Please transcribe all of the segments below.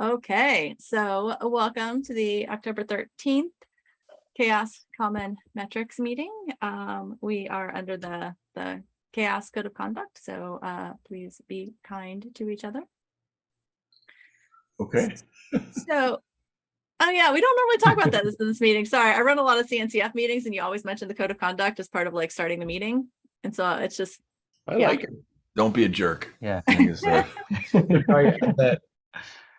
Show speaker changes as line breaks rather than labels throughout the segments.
Okay, so welcome to the October thirteenth CHAOSS Common Metrics meeting. Um, we are under the, the CHAOSS Code of Conduct, so, uh, please be kind to each other.
Okay.
So, oh yeah, we don't normally talk about that this, this meeting. Sorry, I run a lot of CNCF meetings and you always mention the Code of Conduct as part of like starting the meeting. And so it's just,
I
Yeah.
like it.
Don't be a jerk.
Yeah.
thing is, uh,
We should add that-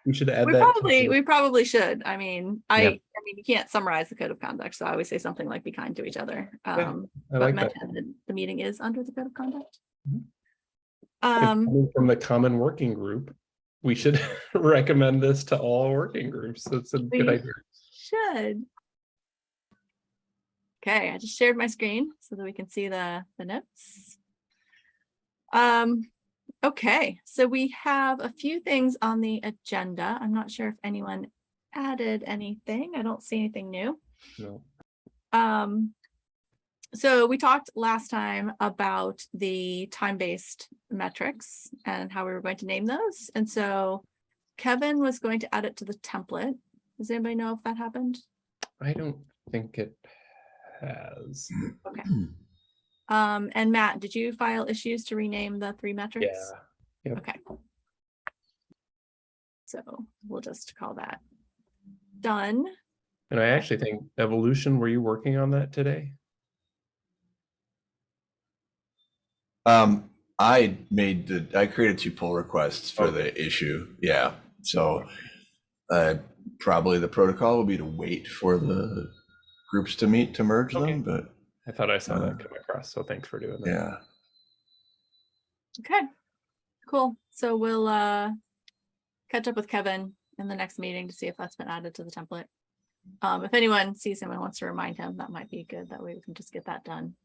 We should add
we
that.
probably, we probably should. I mean, I,
Yep.
I mean, you can't summarize the Code of Conduct, so I always say something like be kind to each other. Um,
I
but
like that.
mention that the meeting is under the code of conduct.
Mhm.
Um,
From the common working group, we should recommend this to all working groups. That's a good idea.
should. Okay, I just shared my screen so that we can see the, the notes. Um, okay, so we have a few things on the agenda. I'm not sure if anyone added anything. I don't see anything new.
No.
Um, so we talked last time about the time-based metrics and how we were going to name those. And so Kevin was going to add it to the template. Does anybody know if that happened?
I don't think it has.
Okay. Um, and Matt, did you file issues to rename the three metrics?
Yeah. Yep.
Okay. So we'll just call that done.
And I actually think evolution, were you working on that today?
Um, I made the, I created two pull requests for
Okay.
the issue. Yeah. So, uh, probably the protocol will be to wait for the groups to meet to merge
Okay.
them, but
I thought I saw
Uh,
that come across, so thanks for doing that.
yeah.
Okay, cool. So we'll uh catch up with Kevin in the next meeting to see if that's been added to the template. Um, if anyone sees him and wants to remind him, that might be good. That way we can just get that done.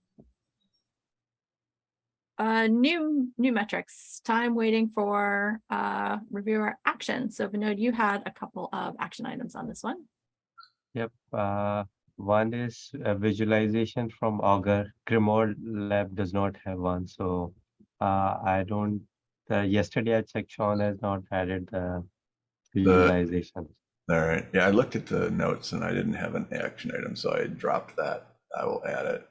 Uh, new, new metrics, time waiting for uh reviewer action. So Vinod, you had a couple of action items on this one.
Yep. Uh, one is a visualization from Augur. GrimoireLab does not have one, so uh, I don't. Uh, yesterday I checked. Sean has not added the visualization.
All right. Yeah. I looked at the notes and I didn't have an action item, so I dropped that. I will add it.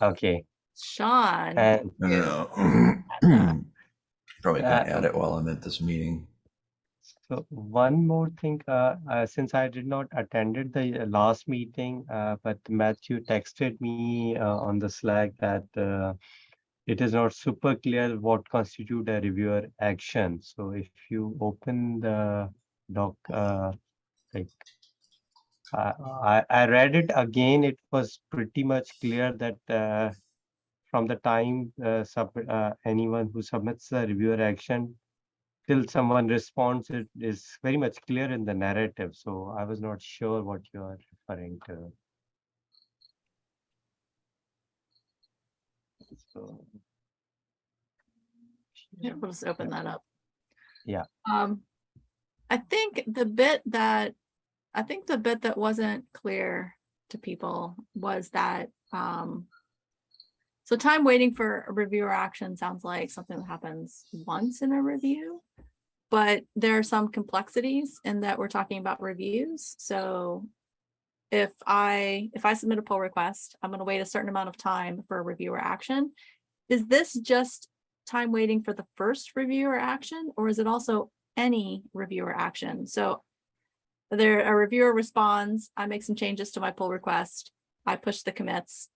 Okay.
Sean.
And
No,
Yeah.
no, no. Probably
Uh,
gonna add it while I'm at this meeting.
So one more thing, uh, uh, since I did not attended the uh, last meeting, uh, but Matthew texted me uh, on the Slack that uh, it is not super clear what constitute a reviewer action. So if you open the doc, like I, I read it again, it was pretty much clear that from the time sub, anyone who submits the reviewer action till someone responds, it is very much clear in the narrative. So I was not sure what you are referring to. So.
Yeah, we'll just open that up.
Yeah.
Um, I think the bit that, I think the bit that wasn't clear to people was that, um, so time waiting for a reviewer action sounds like something that happens once in a review. But there are some complexities in that we're talking about reviews, so if I, if I submit a pull request, I'm gonna wait a certain amount of time for a reviewer action. Is this just time waiting for the first reviewer action, or is it also any reviewer action? So there, a reviewer responds, I make some changes to my pull request, I push the commits.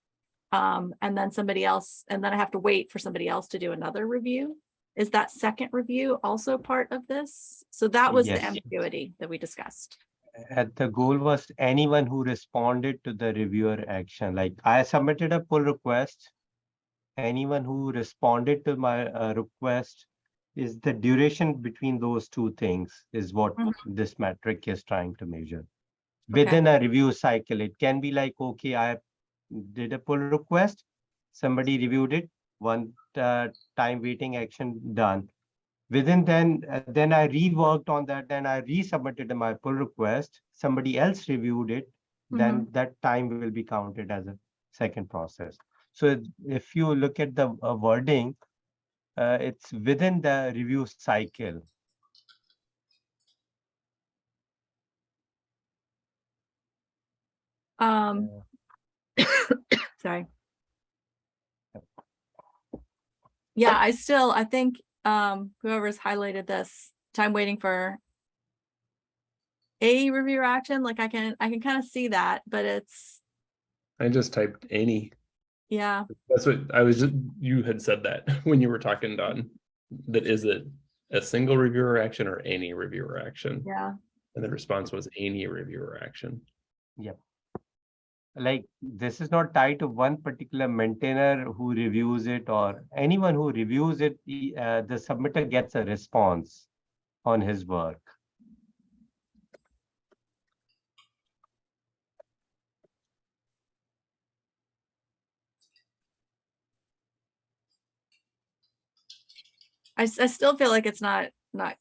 Um, and then somebody else, and then I have to wait for somebody else to do another review. Is that second review also part of this? So that was the ambiguity that we discussed.
And the goal was anyone who responded to the reviewer action, like I submitted a pull request. Anyone who responded to my uh, request is the duration between those two things is what
Mhm.
this metric is trying to measure.
Okay.
Within a review cycle, it can be like, okay, I did a pull request, somebody reviewed it, one uh, time waiting action done. Within then, uh, then I reworked on that, then I resubmitted my pull request, somebody else reviewed it, then that time will be counted as a second process. So if you look at the uh, wording, uh, it's within the review cycle.
Um, sorry. Yeah, I still, I think, um, whoever's highlighted this, time waiting for a review or action, like I can, I can kind of see that, but it's,
I just typed any.
yeah,
That's what I was, just you had said that when you were talking, Dawn. That is it a single reviewer action or any reviewer action?
yeah.
And the response was any reviewer action.
Like this is not tied to one particular maintainer who reviews it or anyone who reviews it, uh, the submitter gets a response on his work.
I, I still feel like it's not, not.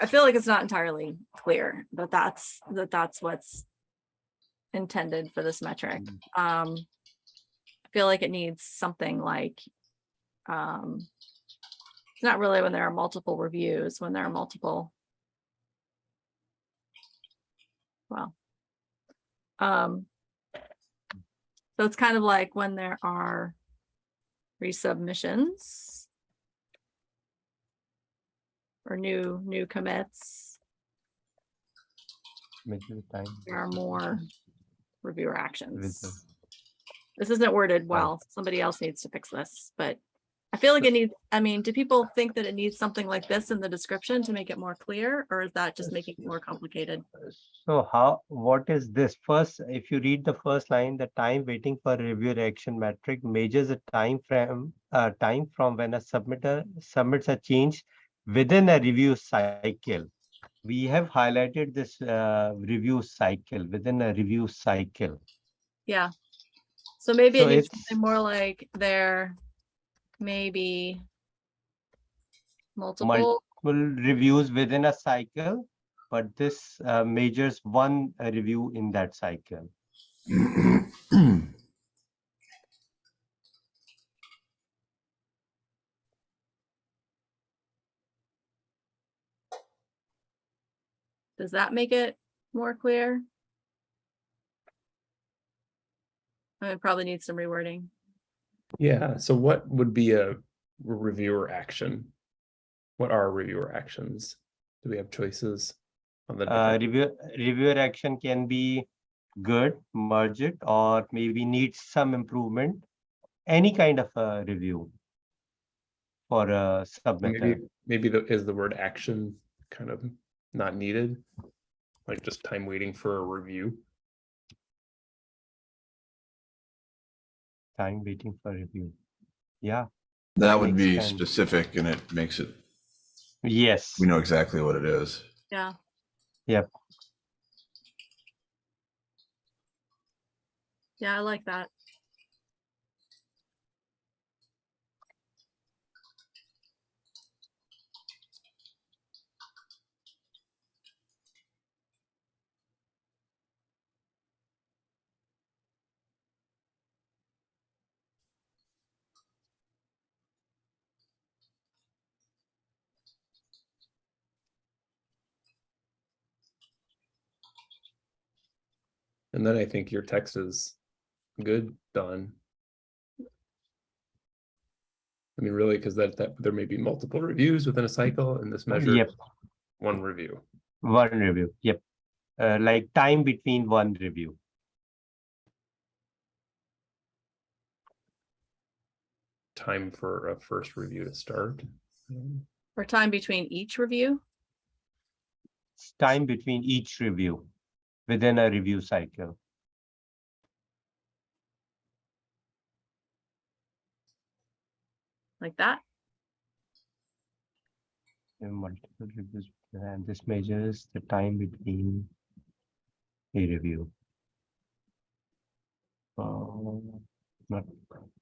I feel like it's not entirely clear that that's, that that's what's intended for this metric. Um, I feel like it needs something like, um, it's not really when there are multiple reviews, when there are multiple. Well. Um. So it's kind of like when there are resubmissions. Or new, new commits,
time
there are more reviewer actions. This isn't worded well. Somebody else needs to fix this, but I feel like it needs, I mean, do people think that it needs something like this in the description to make it more clear? Or is that just making it more complicated?
So how, what is this? First, if you read the first line, the time waiting for review action metric measures a time frame, uh, time from when a submitter submits a change within a review cycle. We have highlighted this, uh, review cycle, within a review cycle.
Yeah. So maybe it needs
it's-
something more like there maybe multiple,
Multiple reviews within a cycle, but this, uh, measures one uh, review in that cycle.
does that make it more clear? I mean, It probably needs some rewording.
Yeah, so what would be a reviewer action? What are reviewer actions? Do we have choices? on the
Uh,
different-
review, reviewer action can be good, merge it, or maybe needs some improvement. Any kind of a review for a submitter.
Maybe, maybe the, is the word action kind of not needed? Like just time waiting for a review?
Time waiting for review. Yeah,
That would be
sense.
specific and it makes it,
yes,
we know exactly what it is.
Yeah.
Yep.
Yeah, I like that.
And then I think your text is good, done. I mean, really, because that, that, there may be multiple reviews within a cycle and this measure.
Yep.
One review.
one review, yep. Uh, like time between one review.
Time for a first review to start.
Or time between each review.
It's time between each review within a review cycle.
like that.
multiple reviews, and this measures the time between a review. Uh, Not,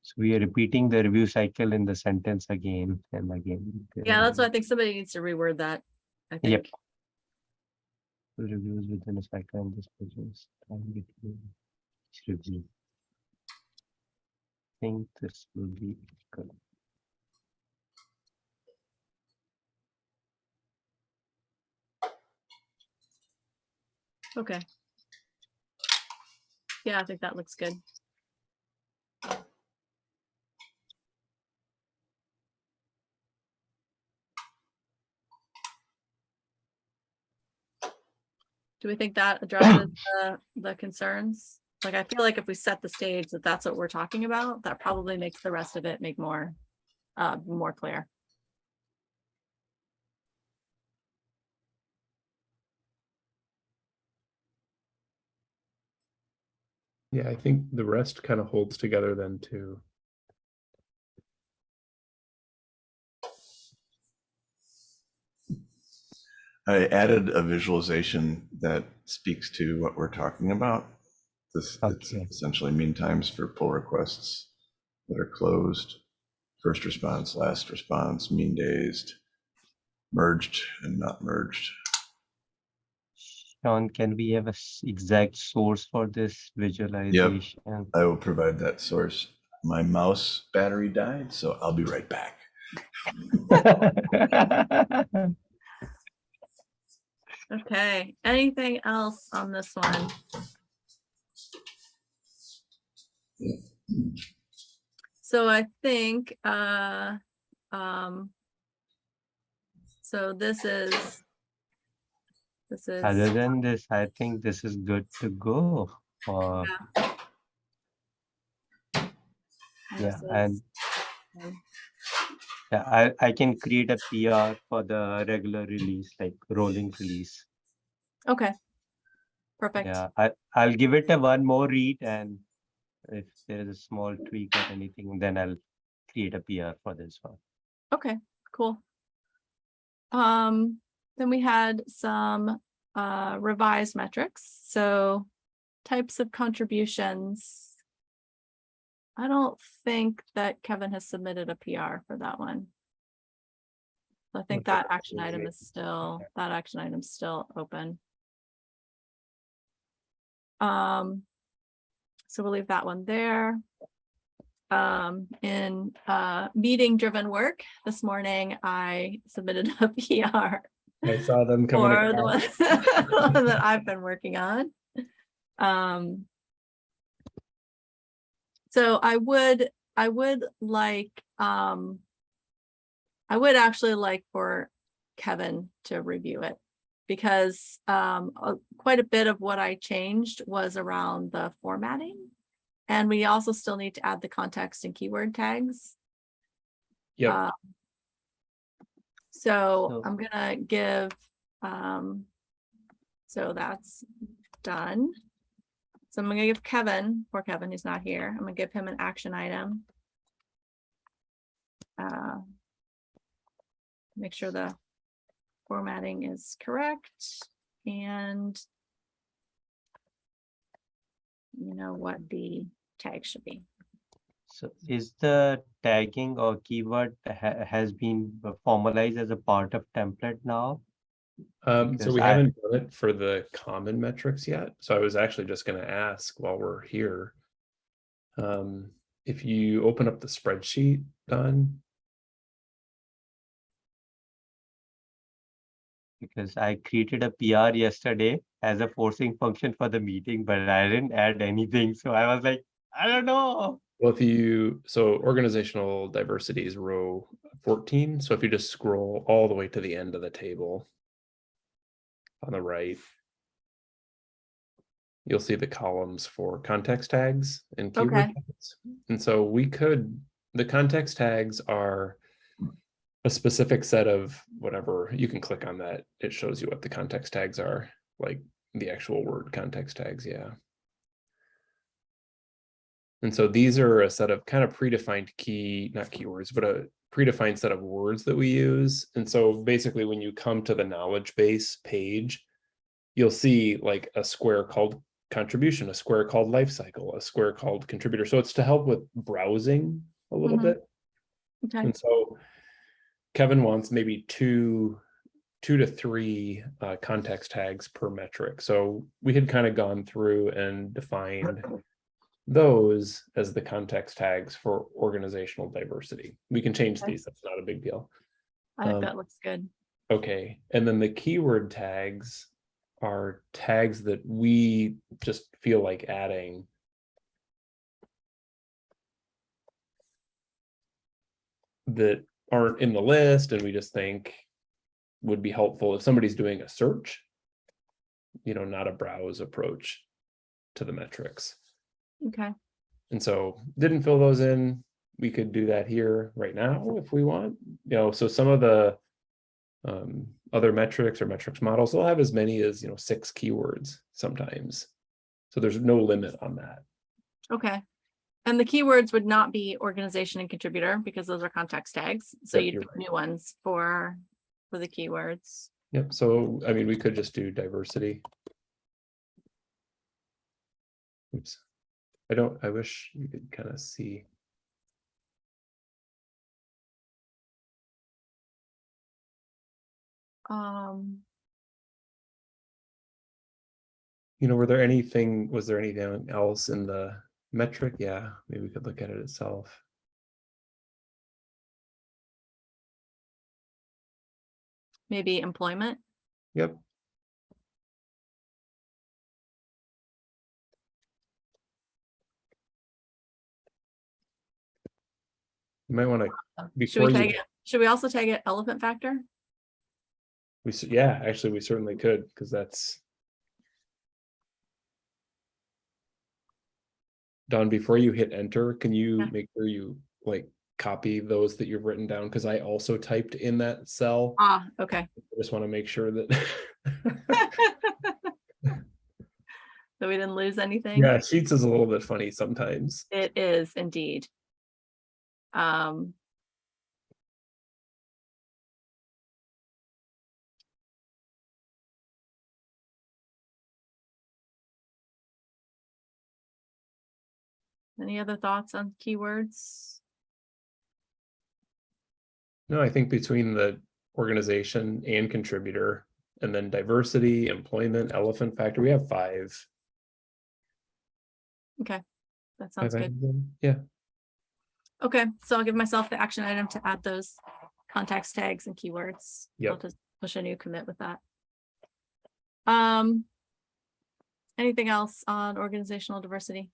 so we are repeating the review cycle in the sentence again and again.
Yeah, that's why I think somebody needs to reword that. I think.
two reviews within a cycle of this process time between each review. I think this will be good.
Okay. Yeah, I think that looks good. Do we think that addresses the, the concerns? Like, I feel like if we set the stage that that's what we're talking about, that probably makes the rest of it make more, uh, more clear.
Yeah, I think the rest kind of holds together then too.
I added a visualization that speaks to what we're talking about. This oh, it's
Okay.
essentially mean times for pull requests that are closed, first response, last response, mean dazed, merged and not merged.
Sean, can we have an exact source for this visualization?
I will provide that source. My mouse battery died, so I'll be right back.
Okay, anything else on this one? So I think, uh, um, so this is, this is,
Other than this, I think this is good to go. Uh, yeah,
this
and
um,
yeah, I, I can create a PR for the regular release, like rolling release.
okay. Perfect.
Yeah, I, I'll give it a one more read and if there is a small tweak or anything, then I'll create a PR for this one.
Okay, cool. Um, then we had some uh revised metrics, so types of contributions. I don't think that Kevin has submitted a PR for that one. I think that action item is still, that action item is still open. Um, so we'll leave that one there um, in uh, meeting driven work this morning, I submitted a PR
I saw them coming.
for the one that I've been working on. Um, so I would, I would like, um, I would actually like for Kevin to review it because um, uh, quite a bit of what I changed was around the formatting. And we also still need to add the context and keyword tags.
Yeah.
Uh, So
So-
I'm gonna give, um, so that's done. So I'm gonna give Kevin, poor Kevin, he's not here. I'm gonna give him an action item. Uh, Make sure the formatting is correct and you know what the tag should be.
So is the tagging or keyword ha- has been formalized as a part of template now?
Um, so we
I-
haven't done it for the common metrics yet, so I was actually just gonna ask while we're here. Um, if you open up the spreadsheet, Dawn,
Because I created a PR yesterday as a forcing function for the meeting, but I didn't add anything. So I was like, I don't know.
Well, if you, so organizational diversity is row fourteen, so if you just scroll all the way to the end of the table. On the right. You'll see the columns for context tags and keyword
Okay.
tags. And so we could, the context tags are. A specific set of whatever, you can click on that, it shows you what the context tags are, like the actual word context tags, yeah. And so these are a set of kind of predefined key, not keywords, but a predefined set of words that we use. And so basically when you come to the knowledge base page, you'll see like a square called contribution, a square called life cycle, a square called contributor. So it's to help with browsing a little
Mhm.
bit.
Okay,
And so Kevin wants maybe two, two to three uh, context tags per metric. So we had kind of gone through and defined those as the context tags for organizational diversity. We can change
Okay.
these, that's not a big deal.
I think
um,
that looks good.
Okay, and then the keyword tags are tags that we just feel like adding. That aren't in the list and we just think would be helpful if somebody's doing a search. You know, not a browse approach to the metrics.
Okay,
And so didn't fill those in. We could do that here right now if we want, you know, so some of the um, other metrics or metrics models, they'll have as many as, you know, six keywords sometimes. So there's no limit on that.
okay. And the keywords would not be organization and contributor because those are context tags. So
Yep,
you'd
you're
new ones for, for the keywords.
Yep. So, I mean, we could just do diversity. Oops. I don't, I wish you could kind of see.
Um,
You know, were there anything, was there anything else in the metric? Yeah, maybe we could look at it itself.
maybe employment.
Yep. You might want to,
Should
before
we
you,
it? Should we also tag it elephant factor?
we, yeah, actually, we certainly could, because that's. Dawn, before you hit enter, can you
Yeah.
make sure you like copy those that you've written down? Because I also typed in that cell.
Ah, okay.
I just want to make sure that.
So we didn't lose anything?
Yeah, Sheets is a little bit funny sometimes.
It is indeed. Um. Any other thoughts on keywords?
No, I think between the organization and contributor, and then diversity, employment, elephant factor, we have five.
Okay, that
five
sounds good.
items. Yeah,
Okay, so I'll give myself the action item to add those context tags and keywords. I'll
Yep.
just push a new commit with that. Um. Anything else on organizational diversity?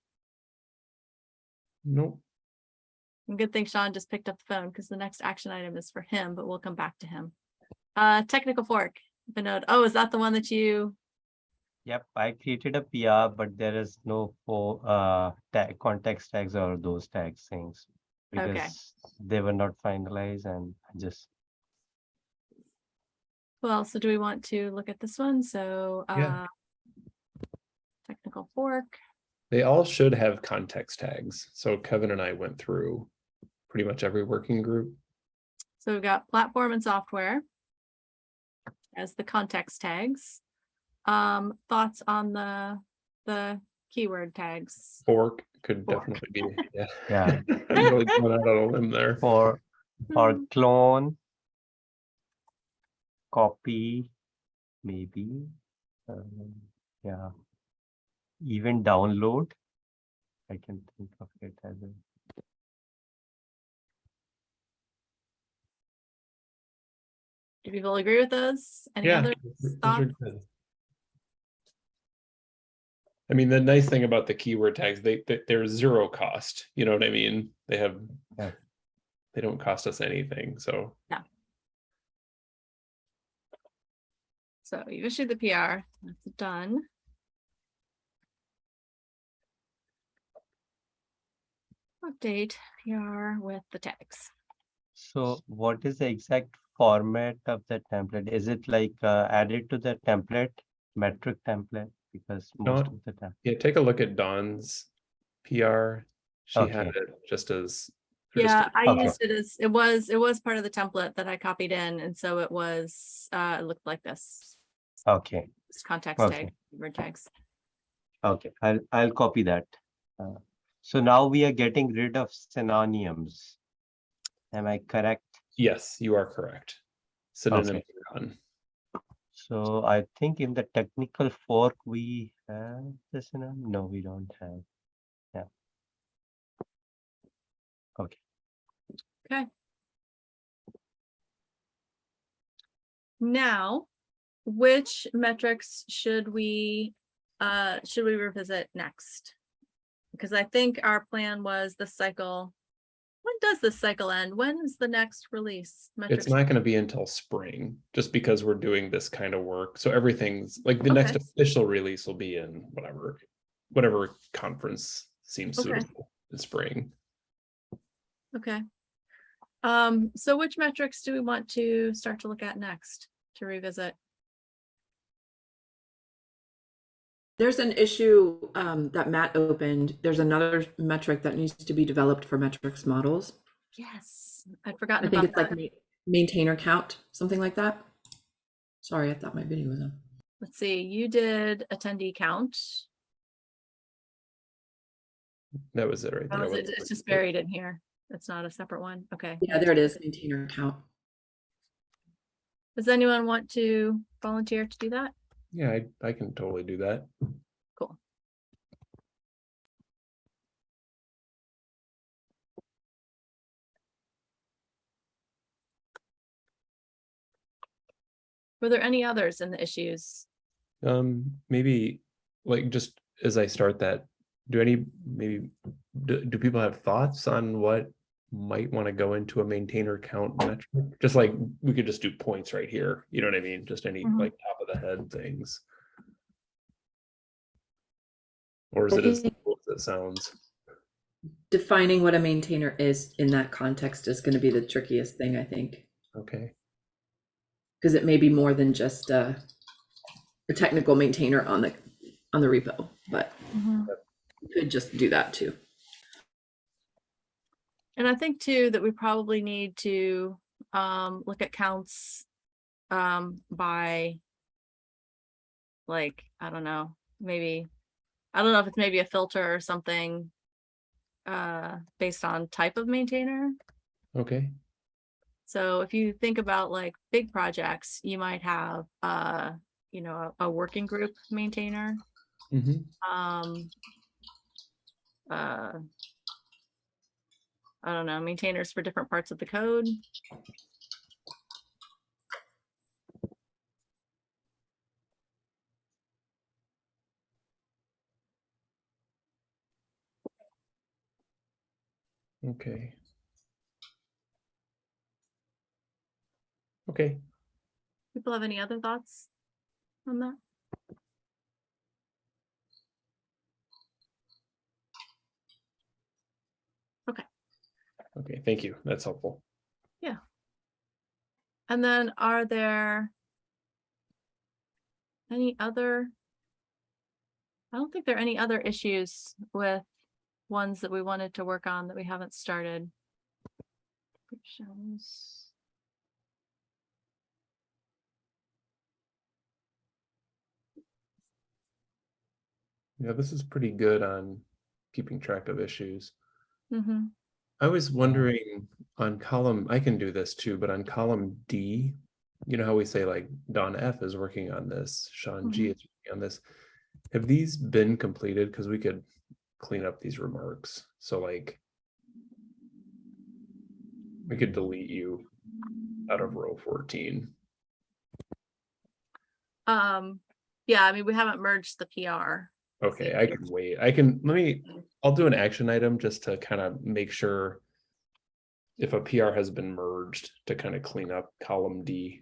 nope,
And Good thing Sean just picked up the phone because the next action item is for him, but we'll come back to him. Uh, technical fork, Vinod. Oh, is that the one that you,
Yep, I created a PR, but there is no for uh tag context tags or those tags things.
Okay.
Because they were not finalized and I just,
well, so do we want to look at this one? So,
Yeah.
uh. Technical fork,
they all should have context tags. So Kevin and I went through pretty much every working group.
so we've got platform and software. As the context tags. Um, thoughts on the, the keyword tags?
Fork could
Fork.
definitely be, yeah.
yeah,
I'm really going out on a limb there.
for or
Hmm,
clone. Copy, maybe. um, Yeah. Even download. I can think of it as a.
Do people agree with those? Any
Yeah.
other thoughts?
Good. I mean, the nice thing about the keyword tags, they, they, they're zero cost, you know what I mean? They have.
Yeah.
They don't cost us anything, so. yeah.
So you've issued the PR, that's done. Update PR with the tags.
So what is the exact format of the template? Is it like uh, added to the template, metric template? Because most
Not-
of the time,
Yeah, take a look at Dawn's PR. She had it just as.
Yeah, i
Okay.
used it as, it was, it was part of the template that I copied in, and so it was, uh, it looked like this.
okay,
It's context
Okay.
tag, word tags.
okay, I'll, I'll copy that. Uh, So now we are getting rid of synonyms. Am I correct?
Yes, you are correct. Synonym on.
So I think in the technical fork, we have synonym, no, we don't have. Yeah. Okay.
Okay, Now, which metrics should we, uh, should we revisit next? Because I think our plan was the cycle. When does this cycle end? When is the next release?
It's not gonna be until spring, just because we're doing this kind of work. So everything's, like, the next official release will be in whatever, whatever conference seems
Okay.
suitable in spring.
Okay. Um, so which metrics do we want to start to look at next to revisit?
There's an issue um, that Matt opened. There's another metric that needs to be developed for metrics models.
Yes, I'd forgotten.
I think
about
it's like
that.
ma- maintainer count, something like that. Sorry, I thought my video was on.
Let's see, you did attendee count.
That was it right there.
is it- It's just buried in here. It's not a separate one. Okay.
Yeah, there it is, maintainer count.
Does anyone want to volunteer to do that?
Yeah, I, I can totally do that.
Cool. Were there any others in the issues?
Um, maybe, like, just as I start that, do any, maybe, do, do people have thoughts on what might want to go into a maintainer count metric? Just like, we could just do points right here, you know what I mean? Just any
Mhm.
like top of the head things. Or is
I
it as
think-
simple as it sounds?
Defining what a maintainer is in that context is going to be the trickiest thing, I think,
Okay,
because it may be more than just uh, a technical maintainer on the on the repo, but you could just do that too.
And I think too, that we probably need to um look at counts um by like, I don't know, maybe, I don't know if it's maybe a filter or something uh based on type of maintainer.
okay,
So if you think about like big projects, you might have uh, you know, a, a working group maintainer.
mhm,
Um uh I don't know, maintainers for different parts of the code.
okay. Okay,
People have any other thoughts on that?
Okay, thank you, that's helpful. Yeah.
And then are there any other? I don't think there are any other issues with ones that we wanted to work on that we haven't started.
Yeah, this is pretty good on keeping track of issues.
Mhm.
I was wondering on column, I can do this too, but on column D, you know how we say like Dawn F is working on this, Sean G is working on this. Have these been completed? Because we could clean up these remarks. So like we could delete you out of row 14.
Um, yeah, I mean, we haven't merged the PR.
Okay, I can wait. I can, let me, I'll do an action item just to kind of make sure if a PR has been merged to kind of clean up column D.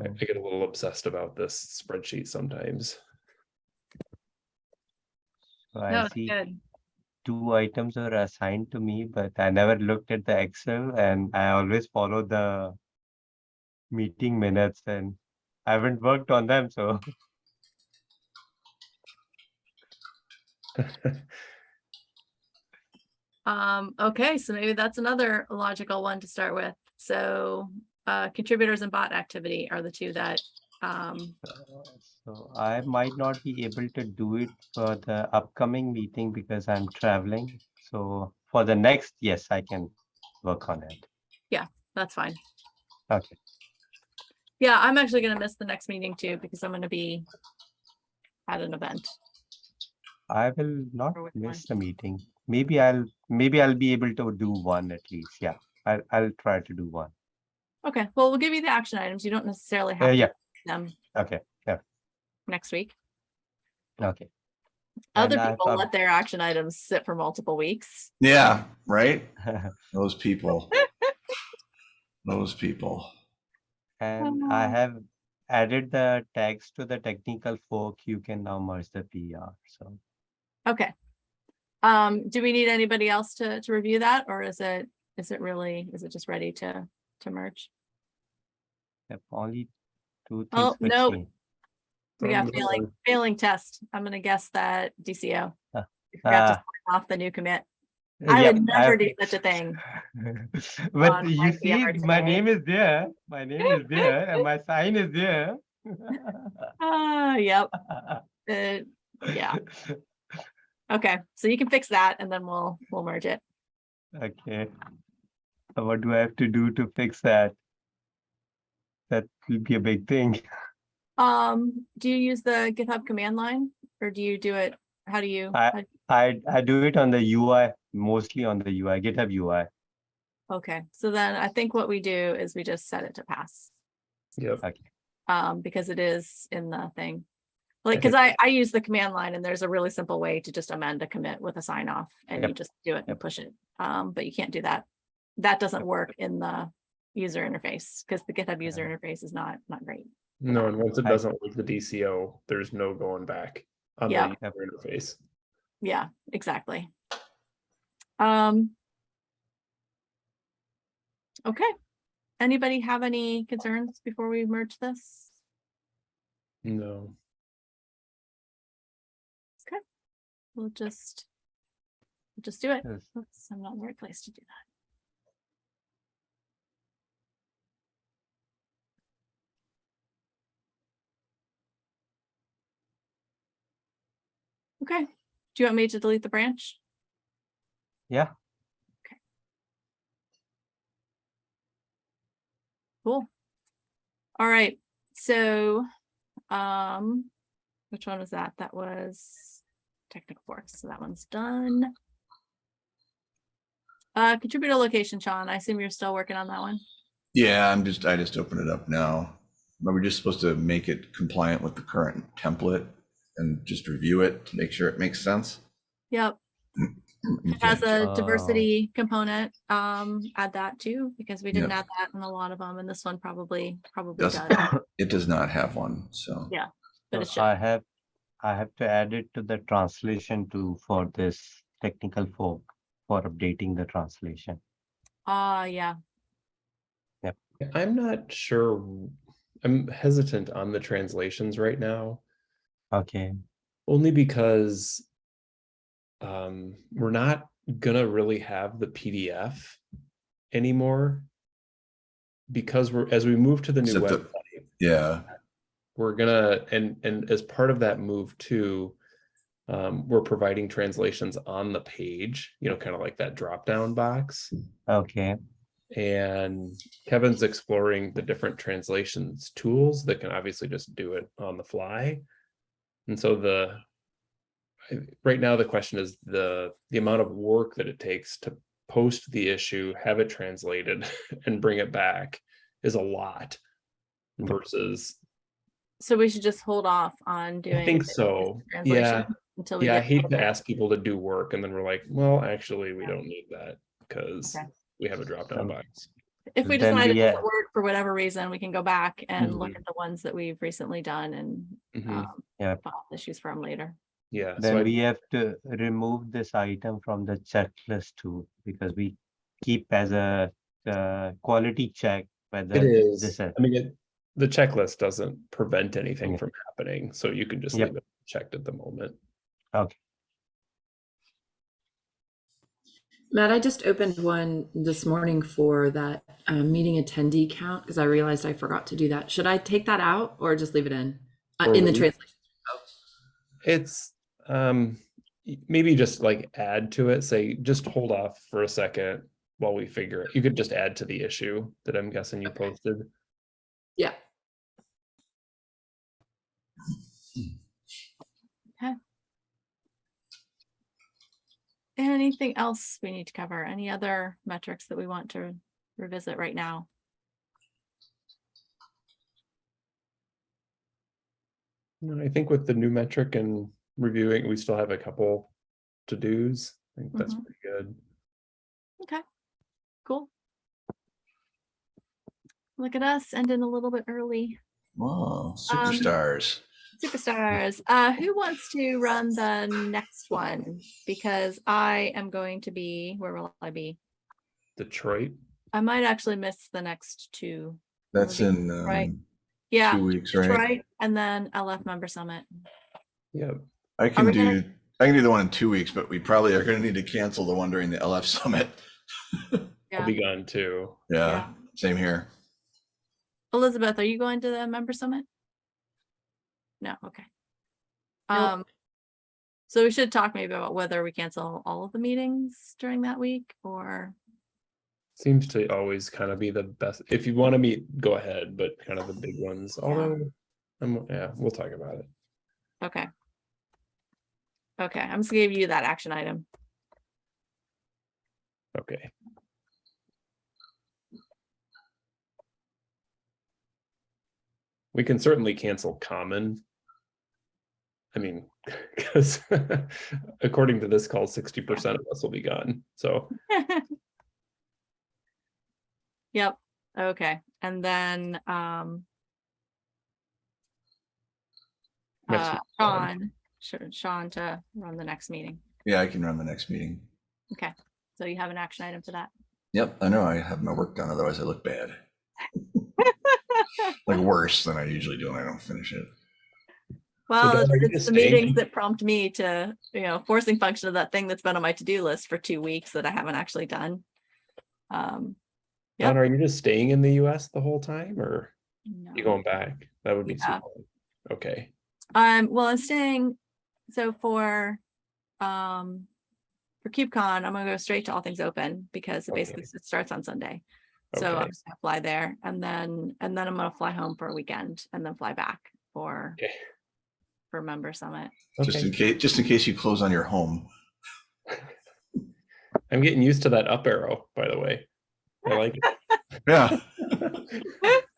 I hmm. I get a little obsessed about this spreadsheet sometimes.
So I
it's
see
good.
two items are assigned to me, but I never looked at the Excel and I always follow the meeting minutes and I haven't worked on them, so
Um, okay, so maybe that's another logical one to start with. So uh contributors and bot activity are the two that um
So I might not be able to do it for the upcoming meeting because I'm traveling. So for the next, yes, I can work on it.
Yeah, that's fine.
Okay.
Yeah, I'm actually gonna miss the next meeting too because I'm gonna be at an event.
I will not
Or which
miss
one?
the meeting. Maybe I'll, maybe I'll be able to do one at least. Yeah, I'll, I'll try to do one.
Okay, well, we'll give you the action items. You don't necessarily
Uh,
have. to
yeah,
them
Okay, Yeah.
next week.
okay.
Other
And I've
people
up-
let their action items sit for multiple weeks.
Yeah, right? Those people. Those people.
And I
Oh.
have added the tags to the technical fork. You can now merge the PR, so.
Okay. Um, do we need anybody else to, to review that or is it, is it really, is it just ready to, to merge?
Yep, only two
Oh,
missing.
We got failing, failing test. I'm gonna guess that DCO.
Ah,
We forgot to
ah.
sign off the new commit.
Uh,
I would never
I've-
do such a thing.
But you see, my name is there, my name is there, and my sign is there.
Ah, yep, uh, yeah, okay, so you can fix that and then we'll, we'll merge it.
Okay. So what do I have to do to fix that? That will be a big thing.
Um, do you use the GitHub command line or do you do it, how do you?
I- I, I do it on the UI, mostly on the UI, GitHub UI.
Okay, so then I think what we do is we just set it to pass.
Yep.
Um, because it is in the thing. Like, cause I, I use the command line and there's a really simple way to just amend a commit with a sign off and you just do it and
Yep.
push it. Um, but you can't do that. That doesn't work in the user interface because the GitHub user interface is not, not great.
No, and once it doesn't work the DCO, there's no going back on the
Yeah.
user interface.
Yeah, exactly. Um. Okay. Anybody have any concerns before we merge this?
No.
We'll just. we'll Just do it.
Yes.
Oops, I'm not in the right place to do that. Okay, do you want me to delete the branch?
Yeah. Okay.
Cool. All right, so, um, which one was that? That was technical forks, so that one's done. Uh, contributor location, Sean, I assume you're still working on that one?
Yeah, I'm just, I just opened it up now. But we're just supposed to make it compliant with the current template and just review it to make sure it makes sense.
Yep,
You
it has
can't-
a
Oh.
diversity component, um, add that too, because we didn't
Yeah.
add that in a lot of them, and this one probably, probably
Does-
does,
It does not have one, so.
Yeah. but it
So
should.
I have, I have to add it to the translation too for this technical fork for updating the translation.
Ah, yeah, Yep.
I'm not sure. I'm hesitant on the translations right now,
Okay,
only because um, we're not gonna really have the PDF anymore. Because we're, as we move to the new
Except the-
website,
Yeah,
we're gonna, and, and as part of that move too, um, we're providing translations on the page, you know, kind of like that drop down box.
okay,
And Kevin's exploring the different translations tools that can obviously just do it on the fly. And so the, right now, the question is the, the amount of work that it takes to post the issue, have it translated and bring it back is a lot. Versus,
so we should just hold off on doing.
I think so,
translation
yeah.
Until we
Yeah, I hate to ask people to do work and then we're like, well, actually, we
Yeah.
don't need that because
Okay.
we have a drop down
Um,
box.
If we decide it doesn't work for whatever reason, we can go back and look
Mhm.
at the ones that we've recently done and
Mhm.
um,
Yeah.
file issues from later.
Yeah. so
then
I-
we have to remove this item from the checklist too, because we keep as a uh, quality check whether
It is.
this is-
I mean, it, the checklist doesn't prevent anything
Yeah.
from happening, so you can just
Yep.
leave it checked at the moment. Okay.
Matt, I just opened one this morning for that um, meeting attendee count because I realized I forgot to do that. Should I take that out or just leave it in? Uh, in the translation.
It's um maybe just like add to it, say, just hold off for a second while we figure it. You could just add to the issue that I'm guessing you
Okay.
posted.
Yeah.
Anything else we need to cover? Any other metrics that we want to revisit right now?
No, I think with the new metric and reviewing, we still have a couple to dos. I think that's
Mhm.
pretty good.
Okay, cool. Look at us ending a little bit early.
Whoa,
Um,
superstars.
Superstars, uh, who wants to run the next one? Because I am going to be, where will I be?
Detroit.
I might actually miss the next two.
That's
be-
in
right.
um,
Yeah,
two weeks, right?
Detroit and then LF member summit.
Yep.
I can
we gonna-
do, I can do the one in two weeks, but we probably are gonna need to cancel the one during the LF summit.
I'll be gone too.
Yeah, same here.
Elizabeth, are you going to the member summit? No, okay.
Nope.
Um, so we should talk maybe about whether we cancel all of the meetings during that week or,
Seems to always kind of be the best. If you want to meet, go ahead, but kind of the big ones, although, I'm, yeah, we'll talk about it.
okay. Okay, I'm just gonna give you that action item.
Okay. We can certainly cancel common. I mean, because according to this call, sixty percent of us will be gone, so.
Yep, okay, and then, um. Uh. Sean, Sean to run the next meeting.
Yeah, I can run the next meeting.
Okay, so you have an action item for that.
Yep, I know. I have my work done, otherwise I look bad. Like worse than I usually do when I don't finish it.
Well,
Dawn,
it's it's the meetings that prompt me to, you know, forcing function of that thing that's been on my to-do list for two weeks that I haven't actually done. Um, Yep.
Dawn, are you just staying in the US the whole time or you going back? That would be
Yeah.
Okay,
Um, well, I'm staying, so for, um, for KubeCon, I'm gonna go straight to All Things Open because it
Okay.
basically s- starts on Sunday. So I'm just gonna fly there and then, and then I'm gonna fly home for a weekend and then fly back for,
Okay.
For member summit.
Just in case, just in case you close on your home.
I'm getting used to that up arrow, by the way. I like it.
Yeah.
it.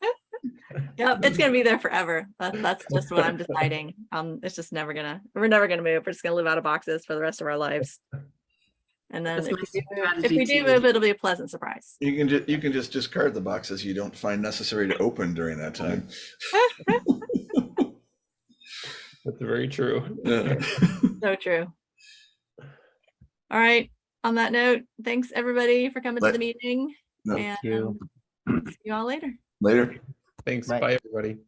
Yep, it's gonna be there forever. That, that's just what I'm deciding. Um, it's just never gonna, we're never gonna move. We're just gonna live out of boxes for the rest of our lives. And then if we do move- if we do move, it'll be a pleasant surprise.
You can just, you can just discard the boxes you don't find necessary to open during that time.
That's very true.
Yeah.
So true. All right, on that note, thanks everybody for coming to the meeting
No,
and
you.
um, see you all later.
Later.
Thanks,
Right.
bye, everybody.